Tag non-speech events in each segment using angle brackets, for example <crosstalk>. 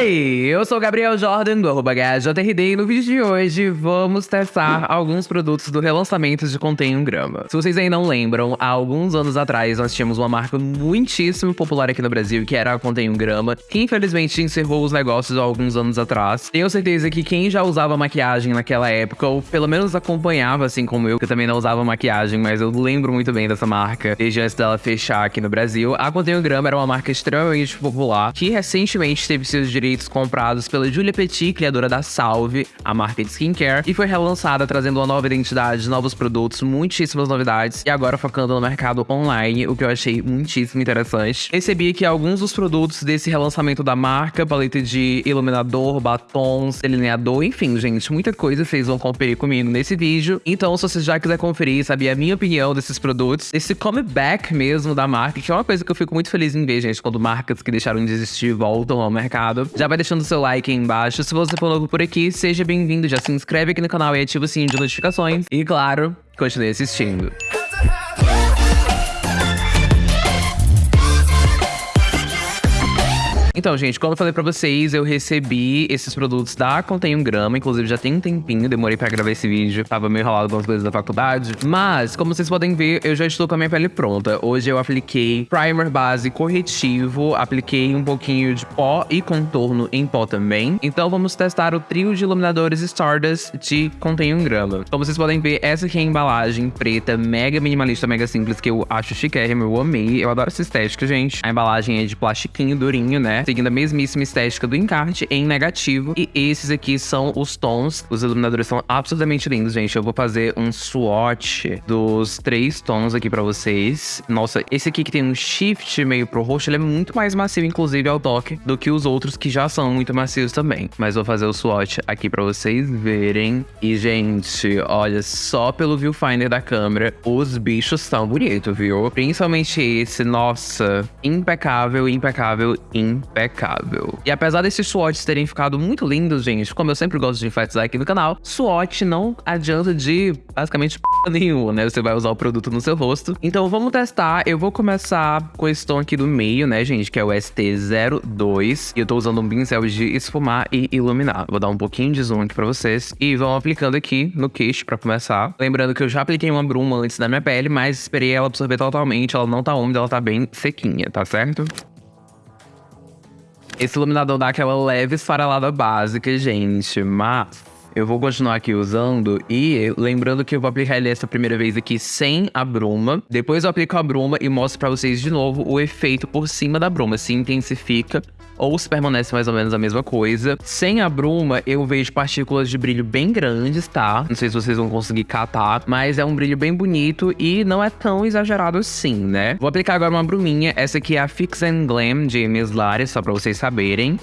Oi, eu sou o Gabriel Jordan do arroba HJRD e no vídeo de hoje vamos testar alguns produtos do relançamento de Contém um Grama. Se vocês ainda não lembram, há alguns anos atrás nós tínhamos uma marca muitíssimo popular aqui no Brasil que era a Contém um Grama, que infelizmente encerrou os negócios há alguns anos atrás. Tenho certeza que quem já usava maquiagem naquela época, ou pelo menos acompanhava assim como eu, que também não usava maquiagem, mas eu lembro muito bem dessa marca desde antes dela fechar aqui no Brasil. A Contém um Grama era uma marca extremamente popular que recentemente teve seus direitos comprados pela Julia Petit, criadora da Salve, a marca de skincare, e foi relançada trazendo uma nova identidade, novos produtos, muitíssimas novidades, e agora focando no mercado online, o que eu achei muitíssimo interessante. Recebi aqui alguns dos produtos desse relançamento da marca, paleta de iluminador, batons, delineador, enfim, gente, muita coisa vocês vão conferir comigo nesse vídeo. Então, se você já quiser conferir, saber a minha opinião desses produtos, esse comeback mesmo da marca, que é uma coisa que eu fico muito feliz em ver, gente, quando marcas que deixaram de existir voltam ao mercado. Já vai deixando seu like aí embaixo. Se você for novo por aqui, seja bem-vindo. Já se inscreve aqui no canal e ativa o sininho de notificações. E claro, continue assistindo. Então, gente, como eu falei pra vocês, eu recebi esses produtos da Contém um Grama. Inclusive, já tem um tempinho, demorei pra gravar esse vídeo. Tava meio ralado com as coisas da faculdade. Mas, como vocês podem ver, eu já estou com a minha pele pronta. Hoje eu apliquei primer base corretivo, apliquei um pouquinho de pó e contorno em pó também. Então, vamos testar o trio de iluminadores Stardust de Contém um Grama. Como vocês podem ver, essa aqui é a embalagem preta, mega minimalista, mega simples, que eu acho chiquérrimo, eu amei. Eu adoro essa estética, gente. A embalagem é de plastiquinho durinho, né? Seguindo a mesmíssima estética do encarte em negativo. E esses aqui são os tons. Os iluminadores são absolutamente lindos, gente. Eu vou fazer um swatch dos três tons aqui pra vocês. Nossa, esse aqui que tem um shift meio pro roxo, ele é muito mais macio, inclusive, ao toque, do que os outros que já são muito macios também. Mas vou fazer o swatch aqui pra vocês verem. E, gente, olha, só pelo viewfinder da câmera, os bichos são bonitos, viu? Principalmente esse, nossa, impecável, impecável, impecável impecável. E apesar desses swatches terem ficado muito lindos, gente, como eu sempre gosto de enfatizar aqui no canal, swatch não adianta de basicamente p nenhuma, né? Você vai usar o produto no seu rosto. Então vamos testar. Eu vou começar com esse tom aqui do meio, né, gente, que é o ST02. E eu tô usando um pincel de esfumar e iluminar. Vou dar um pouquinho de zoom aqui pra vocês. E vão aplicando aqui no queixo pra começar. Lembrando que eu já apliquei uma bruma antes da minha pele, mas esperei ela absorver totalmente. Ela não tá úmida, ela tá bem sequinha, tá certo? Esse iluminador dá aquela leve esfarelada básica, gente, mas eu vou continuar aqui usando e lembrando que eu vou aplicar ele essa primeira vez aqui sem a bruma. Depois eu aplico a bruma e mostro pra vocês de novo o efeito por cima da bruma. Se intensifica ou se permanece mais ou menos a mesma coisa. Sem a bruma, eu vejo partículas de brilho bem grandes, tá? Não sei se vocês vão conseguir catar, mas é um brilho bem bonito e não é tão exagerado assim, né? Vou aplicar agora uma bruminha. Essa aqui é a Fix and Glam de Miss só pra vocês saberem.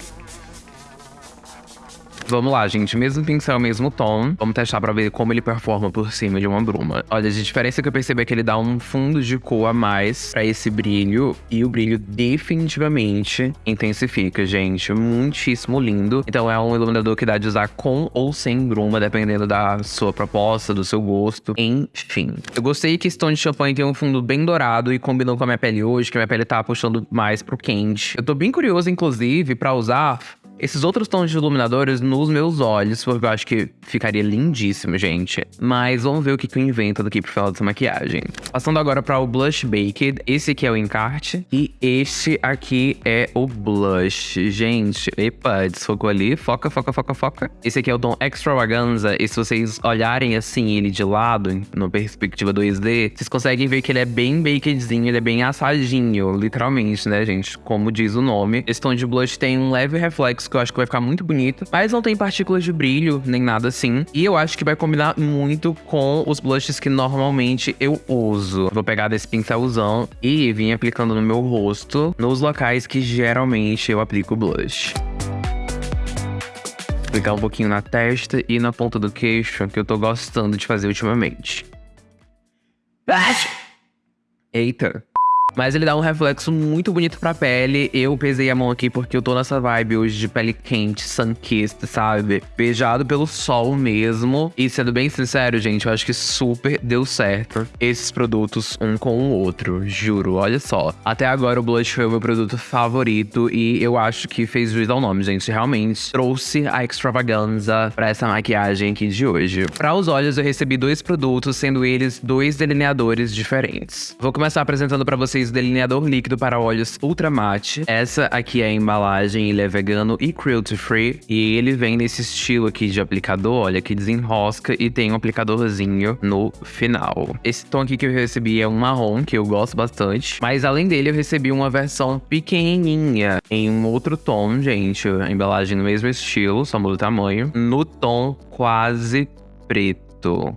Vamos lá, gente. Mesmo pincel, mesmo tom. Vamos testar pra ver como ele performa por cima de uma bruma. Olha, a diferença que eu percebi é que ele dá um fundo de cor a mais pra esse brilho. E o brilho definitivamente intensifica, gente. Muitíssimo lindo. Então é um iluminador que dá de usar com ou sem bruma, dependendo da sua proposta, do seu gosto. Enfim. Eu gostei que esse tom de champanhe tem um fundo bem dourado e combinou com a minha pele hoje, que a minha pele tá puxando mais pro quente. Eu tô bem curioso, inclusive, pra usar esses outros tons de iluminadores nos meus olhos, porque eu acho que ficaria lindíssimo, gente. Mas vamos ver o que, que eu invento daqui pro final dessa maquiagem. Passando agora para o Blush Baked. Esse aqui é o encarte. E este aqui é o blush. Gente, epa, desfocou ali. Foca, foca, foca, foca. Esse aqui é o tom Extravaganza. E se vocês olharem assim ele de lado, na perspectiva 2D, vocês conseguem ver que ele é bem bakedzinho, ele é bem assadinho, literalmente, né, gente? Como diz o nome. Esse tom de blush tem um leve reflexo que eu acho que vai ficar muito bonito. Mas não tem partículas de brilho, nem nada assim. E eu acho que vai combinar muito com os blushes que normalmente eu uso. Vou pegar desse pincelzão e vir aplicando no meu rosto, nos locais que geralmente eu aplico blush aplicar um pouquinho na testa e na ponta do queixo, que eu tô gostando de fazer ultimamente. Eita. Mas ele dá um reflexo muito bonito pra pele. Eu pesei a mão aqui porque eu tô nessa vibe hoje de pele quente, sun-kissed, sabe? Beijado pelo sol mesmo. E sendo bem sincero, gente, eu acho que super deu certo esses produtos um com o outro, juro. Olha só. Até agora o blush foi o meu produto favorito e eu acho que fez juiz ao nome, gente. Realmente trouxe a extravaganza pra essa maquiagem aqui de hoje. Para os olhos eu recebi dois produtos, sendo eles dois delineadores diferentes. Vou começar apresentando para vocês vocês o delineador líquido para olhos Ultra Matte. Essa aqui é a embalagem, ele é vegano e cruelty free. E ele vem nesse estilo aqui de aplicador, olha, que desenrosca e tem um aplicadorzinho no final. Esse tom aqui que eu recebi é um marrom, que eu gosto bastante. Mas além dele, eu recebi uma versão pequenininha em um outro tom, gente. A embalagem no mesmo estilo, só muda o tamanho. No tom quase preto.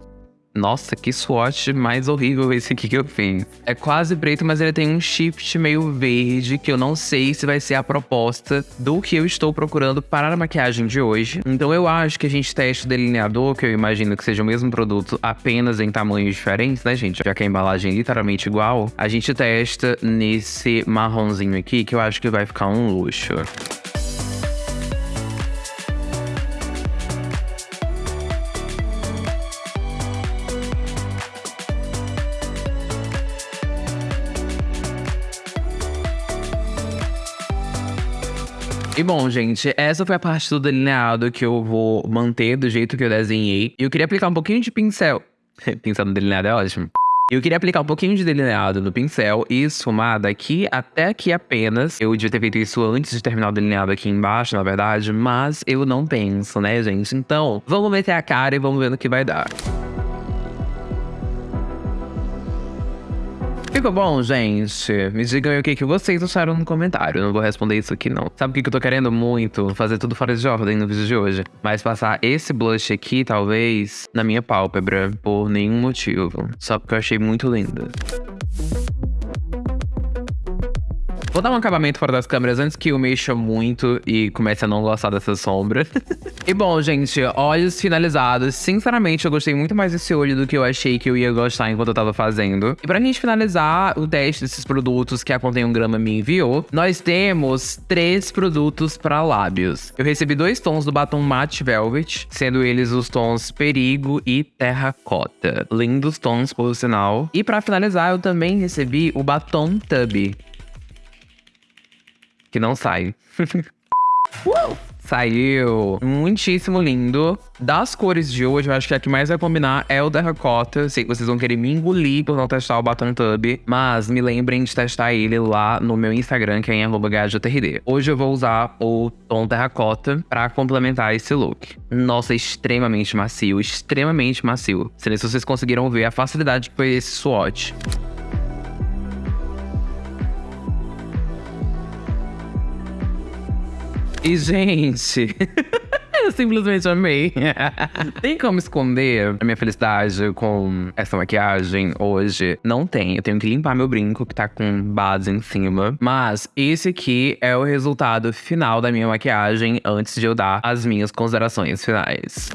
Nossa, que swatch mais horrível esse aqui que eu fiz. É quase preto, mas ele tem um shift meio verde, que eu não sei se vai ser a proposta do que eu estou procurando para a maquiagem de hoje. Então eu acho que a gente testa o delineador, que eu imagino que seja o mesmo produto, apenas em tamanhos diferentes, né, gente? Já que a embalagem é literalmente igual. A gente testa nesse marronzinho aqui, que eu acho que vai ficar um luxo. E bom, gente, essa foi a parte do delineado que eu vou manter do jeito que eu desenhei. E eu queria aplicar um pouquinho de pincel. <laughs> pincel no delineado é ótimo. Eu queria aplicar um pouquinho de delineado no pincel e esfumar daqui até aqui apenas. Eu devia ter feito isso antes de terminar o delineado aqui embaixo, na verdade, mas eu não penso, né, gente? Então, vamos meter a cara e vamos ver no que vai dar. Ficou bom, gente? Me digam aí o que, que vocês acharam no comentário. Eu não vou responder isso aqui, não. Sabe o que, que eu tô querendo muito? Fazer tudo fora de ordem no vídeo de hoje. Mas passar esse blush aqui, talvez, na minha pálpebra, por nenhum motivo. Só porque eu achei muito linda. Vou dar um acabamento fora das câmeras antes que eu mexa muito e comece a não gostar dessa sombra. <laughs> e bom, gente, olhos finalizados. Sinceramente, eu gostei muito mais desse olho do que eu achei que eu ia gostar enquanto eu tava fazendo. E pra gente finalizar o teste desses produtos que a Contém um Grama me enviou, nós temos três produtos para lábios. Eu recebi dois tons do batom Matte Velvet, sendo eles os tons Perigo e Terracota. Lindos tons, por sinal. E para finalizar, eu também recebi o batom Tubby, que não sai. uh! Saiu muitíssimo lindo. Das cores de hoje, eu acho que a que mais vai combinar é o Terracota. Sei que vocês vão querer me engolir por não testar o Baton Tub, mas me lembrem de testar ele lá no meu Instagram, que é em GajoTRD. Hoje eu vou usar o tom Terracota pra complementar esse look. Nossa, extremamente macio, extremamente macio. Se vocês conseguiram ver a facilidade que foi esse swatch. E, gente. <laughs> Eu simplesmente amei. tem como esconder a minha felicidade com essa maquiagem hoje? Não tem. Eu tenho que limpar meu brinco que tá com base em cima. Mas esse aqui é o resultado final da minha maquiagem antes de eu dar as minhas considerações finais.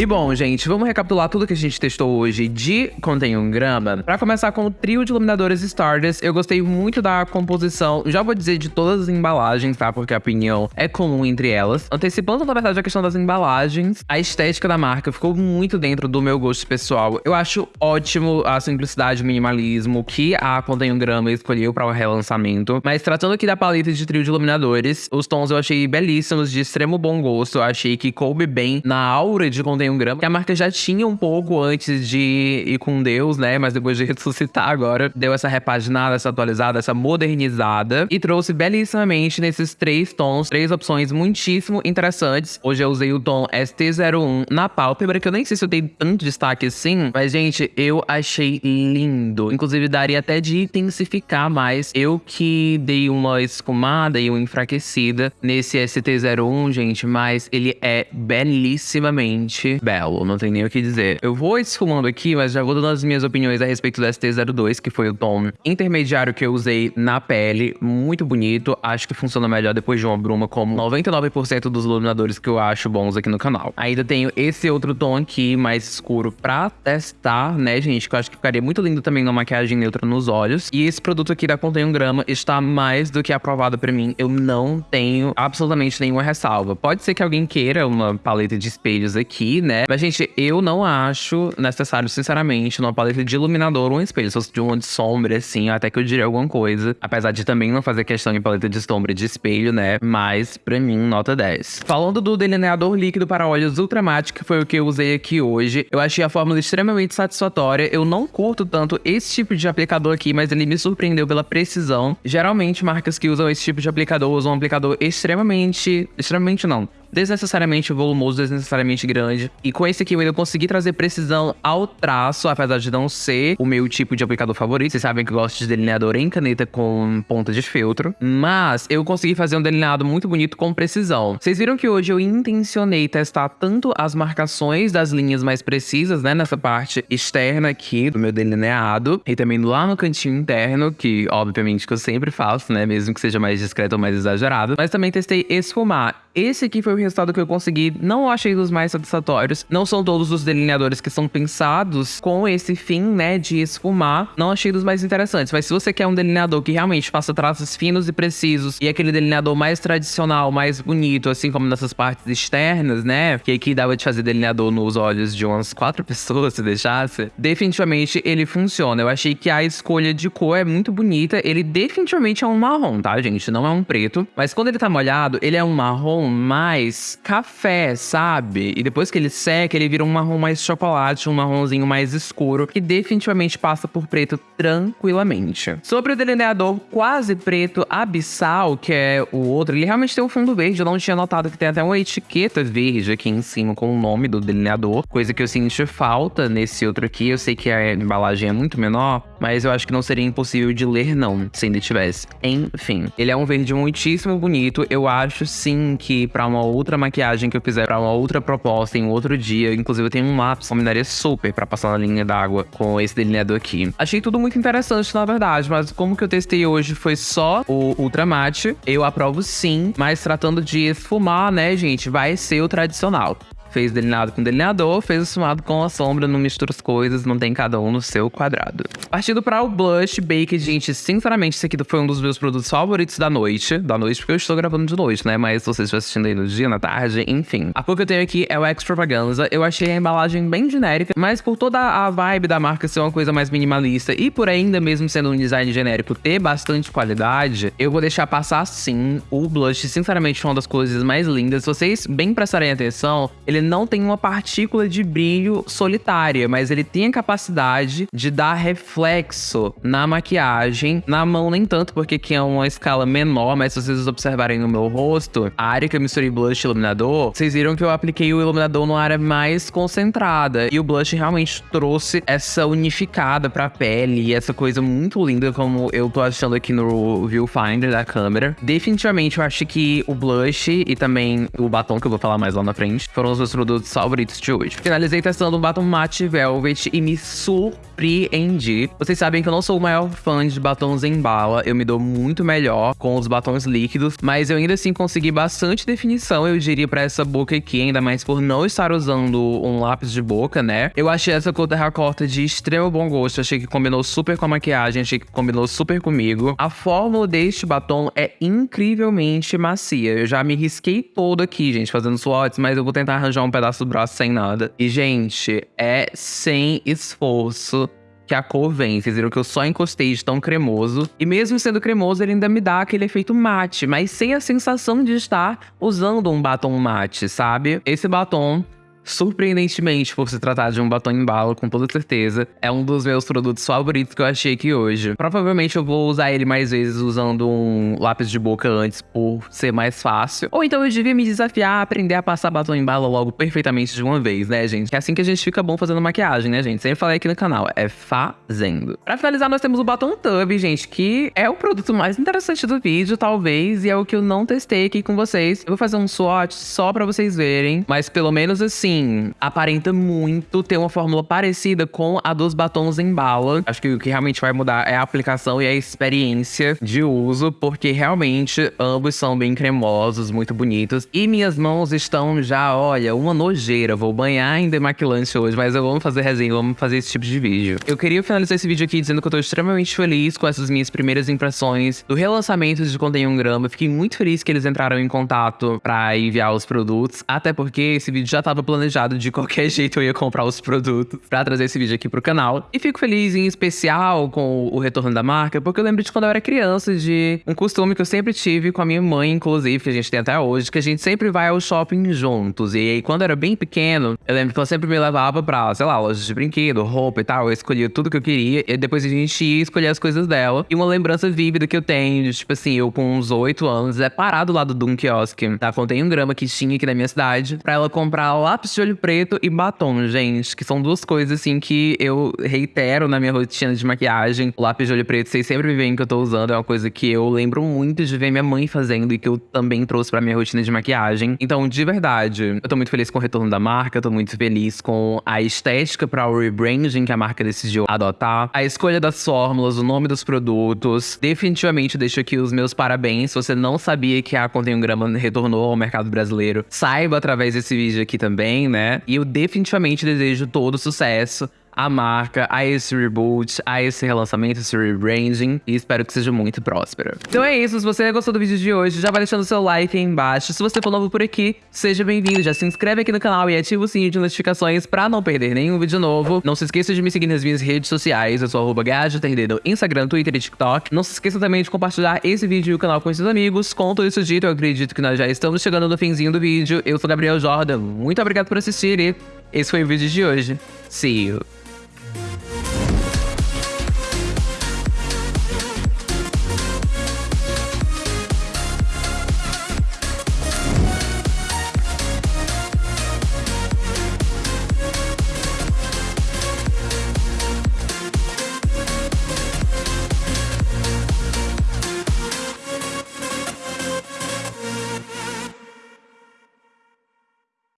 E bom, gente, vamos recapitular tudo que a gente testou hoje de Contém Grama. Pra começar com o trio de iluminadores Stardust, eu gostei muito da composição, já vou dizer de todas as embalagens, tá? Porque a opinião é comum entre elas. Antecipando, na verdade, a questão das embalagens, a estética da marca ficou muito dentro do meu gosto pessoal. Eu acho ótimo a simplicidade e minimalismo que a Contém Grama escolheu para o relançamento. Mas tratando aqui da paleta de trio de iluminadores, os tons eu achei belíssimos, de extremo bom gosto. Eu achei que coube bem na aura de Contém um grama, que a marca já tinha um pouco antes de ir com Deus, né? Mas depois de <laughs> ressuscitar agora, deu essa repaginada, essa atualizada, essa modernizada e trouxe belíssimamente nesses três tons, três opções muitíssimo interessantes. Hoje eu usei o tom ST01 na pálpebra, que eu nem sei se eu dei tanto destaque assim, mas gente, eu achei lindo. Inclusive daria até de intensificar mais. Eu que dei uma escumada e uma enfraquecida nesse ST01, gente, mas ele é belíssimamente belo, não tem nem o que dizer. Eu vou esfumando aqui, mas já vou dando as minhas opiniões a respeito do ST02, que foi o tom intermediário que eu usei na pele. Muito bonito, acho que funciona melhor depois de uma bruma, como 99% dos iluminadores que eu acho bons aqui no canal. Ainda tenho esse outro tom aqui, mais escuro, pra testar, né, gente? Que eu acho que ficaria muito lindo também numa maquiagem neutra nos olhos. E esse produto aqui da Contém um Grama está mais do que aprovado pra mim. Eu não tenho absolutamente nenhuma ressalva. Pode ser que alguém queira uma paleta de espelhos aqui, né? Mas, gente, eu não acho necessário, sinceramente, numa paleta de iluminador um espelho. Se fosse de uma de sombra, assim, até que eu diria alguma coisa. Apesar de também não fazer questão de paleta de sombra de espelho, né? Mas, pra mim, nota 10. Falando do delineador líquido para olhos Ultramatte, que foi o que eu usei aqui hoje, eu achei a fórmula extremamente satisfatória. Eu não curto tanto esse tipo de aplicador aqui, mas ele me surpreendeu pela precisão. Geralmente, marcas que usam esse tipo de aplicador usam um aplicador extremamente... Extremamente não desnecessariamente volumoso, desnecessariamente grande. E com esse aqui eu ainda consegui trazer precisão ao traço, apesar de não ser o meu tipo de aplicador favorito. Vocês sabem que eu gosto de delineador em caneta com ponta de feltro. Mas eu consegui fazer um delineado muito bonito com precisão. Vocês viram que hoje eu intencionei testar tanto as marcações das linhas mais precisas, né, nessa parte externa aqui do meu delineado, e também lá no cantinho interno, que obviamente que eu sempre faço, né, mesmo que seja mais discreto ou mais exagerado. Mas também testei esfumar. Esse aqui foi o resultado que eu consegui. Não achei dos mais satisfatórios. Não são todos os delineadores que são pensados com esse fim, né, de esfumar. Não achei dos mais interessantes. Mas se você quer um delineador que realmente faça traços finos e precisos e aquele delineador mais tradicional, mais bonito, assim como nessas partes externas, né, que aqui dava de fazer delineador nos olhos de umas quatro <laughs> pessoas se deixasse, definitivamente ele funciona. Eu achei que a escolha de cor é muito bonita. Ele definitivamente é um marrom, tá, gente? Não é um preto. Mas quando ele tá molhado, ele é um marrom mais café, sabe? E depois que ele seca, ele vira um marrom mais chocolate, um marronzinho mais escuro, que definitivamente passa por preto tranquilamente. Sobre o delineador quase preto abissal, que é o outro, ele realmente tem um fundo verde. Eu não tinha notado que tem até uma etiqueta verde aqui em cima com o nome do delineador, coisa que eu senti falta nesse outro aqui. Eu sei que a embalagem é muito menor, mas eu acho que não seria impossível de ler, não, se ainda tivesse. Enfim, ele é um verde muitíssimo bonito. Eu acho sim que para uma outra maquiagem que eu fizer, para uma outra proposta em outro dia, inclusive eu tenho um lápis, combinaria super para passar na linha d'água com esse delineador aqui. Achei tudo muito interessante, na verdade, mas como que eu testei hoje foi só o Ultra Matte, eu aprovo sim, mas tratando de esfumar, né, gente, vai ser o tradicional. Fez delineado com delineador, fez esfumado com a sombra, não mistura as coisas, mantém cada um no seu quadrado. Partindo para o Blush Baked, gente, sinceramente, esse aqui foi um dos meus produtos favoritos da noite. Da noite, porque eu estou gravando de noite, né? Mas vocês estão assistindo aí no dia, na tarde, enfim. A cor que eu tenho aqui é o Extravaganza. Eu achei a embalagem bem genérica, mas por toda a vibe da marca ser uma coisa mais minimalista e por ainda mesmo sendo um design genérico ter bastante qualidade, eu vou deixar passar sim. O blush, sinceramente, foi uma das coisas mais lindas. Se vocês bem prestarem atenção, ele ele não tem uma partícula de brilho solitária, mas ele tem a capacidade de dar reflexo na maquiagem. Na mão, nem tanto, porque aqui é uma escala menor, mas se vocês observarem no meu rosto, a área que eu misturei blush e iluminador, vocês viram que eu apliquei o iluminador numa área mais concentrada. E o blush realmente trouxe essa unificada pra pele e essa coisa muito linda, como eu tô achando aqui no viewfinder da câmera. Definitivamente, eu acho que o blush e também o batom, que eu vou falar mais lá na frente, foram os meus produtos favoritos de hoje. Finalizei testando um batom matte velvet e me surpreendi. Vocês sabem que eu não sou o maior fã de batons em bala, eu me dou muito melhor com os batons líquidos, mas eu ainda assim consegui bastante definição, eu diria, pra essa boca aqui, ainda mais por não estar usando um lápis de boca, né? Eu achei essa cor terracota de extremo bom gosto, achei que combinou super com a maquiagem, achei que combinou super comigo. A fórmula deste batom é incrivelmente macia, eu já me risquei todo aqui, gente, fazendo swatches, mas eu vou tentar arranjar um pedaço do braço sem nada. E, gente, é sem esforço que a cor vem. Vocês viram que eu só encostei de tão cremoso. E mesmo sendo cremoso, ele ainda me dá aquele efeito mate, mas sem a sensação de estar usando um batom mate, sabe? Esse batom surpreendentemente, por se tratar de um batom em bala, com toda certeza, é um dos meus produtos favoritos que eu achei aqui hoje. Provavelmente eu vou usar ele mais vezes usando um lápis de boca antes, por ser mais fácil. Ou então eu devia me desafiar a aprender a passar batom em bala logo perfeitamente de uma vez, né, gente? Que é assim que a gente fica bom fazendo maquiagem, né, gente? Sempre falei aqui no canal, é fazendo. Pra finalizar, nós temos o batom Tub, gente, que é o produto mais interessante do vídeo, talvez, e é o que eu não testei aqui com vocês. Eu vou fazer um swatch só pra vocês verem, mas pelo menos assim, mim, aparenta muito ter uma fórmula parecida com a dos batons em bala. Acho que o que realmente vai mudar é a aplicação e a experiência de uso, porque realmente ambos são bem cremosos, muito bonitos. E minhas mãos estão já, olha, uma nojeira. Vou banhar em demaquilante hoje, mas eu vou fazer resenha, vamos fazer esse tipo de vídeo. Eu queria finalizar esse vídeo aqui dizendo que eu tô extremamente feliz com essas minhas primeiras impressões do relançamento de Contém um Grama. Fiquei muito feliz que eles entraram em contato pra enviar os produtos, até porque esse vídeo já tava planejado de qualquer <laughs> jeito eu ia comprar os produtos pra trazer esse vídeo aqui pro canal. E fico feliz em especial com o retorno da marca, porque eu lembro de quando eu era criança, de um costume que eu sempre tive com a minha mãe, inclusive, que a gente tem até hoje, que a gente sempre vai ao shopping juntos. E aí, quando eu era bem pequeno, eu lembro que ela sempre me levava pra, sei lá, lojas de brinquedo, roupa e tal. Eu escolhia tudo que eu queria, e depois a gente ia escolher as coisas dela. E uma lembrança vívida que eu tenho, de, tipo assim, eu com uns 8 anos, é parado lá do um quiosque, tá? Contém um grama que tinha aqui na minha cidade, pra ela comprar lápis de olho preto e batom, gente. Que são duas coisas, assim, que eu reitero na minha rotina de maquiagem. O lápis de olho preto, vocês sempre me veem que eu tô usando, é uma coisa que eu lembro muito de ver minha mãe fazendo e que eu também trouxe pra minha rotina de maquiagem. Então, de verdade, eu tô muito feliz com o retorno da marca, tô muito feliz com a estética para o rebranding que a marca decidiu adotar, a escolha das fórmulas, o nome dos produtos. Definitivamente deixo aqui os meus parabéns. Se você não sabia que a Contém um Grama retornou ao mercado brasileiro, saiba através desse vídeo aqui também, né? E eu definitivamente desejo todo sucesso a marca, a esse reboot, a esse relançamento, esse rebranding. E espero que seja muito próspero. Então é isso, se você gostou do vídeo de hoje, já vai deixando seu like aí embaixo. Se você for novo por aqui, seja bem-vindo. Já se inscreve aqui no canal e ativa o sininho de notificações pra não perder nenhum vídeo novo. Não se esqueça de me seguir nas minhas redes sociais. Eu sou arroba no Instagram, Twitter e TikTok. Não se esqueça também de compartilhar esse vídeo e o canal com seus amigos. Com tudo isso dito, eu acredito que nós já estamos chegando no finzinho do vídeo. Eu sou Gabriel Jordan. Muito obrigado por assistir e esse foi o vídeo de hoje. See you!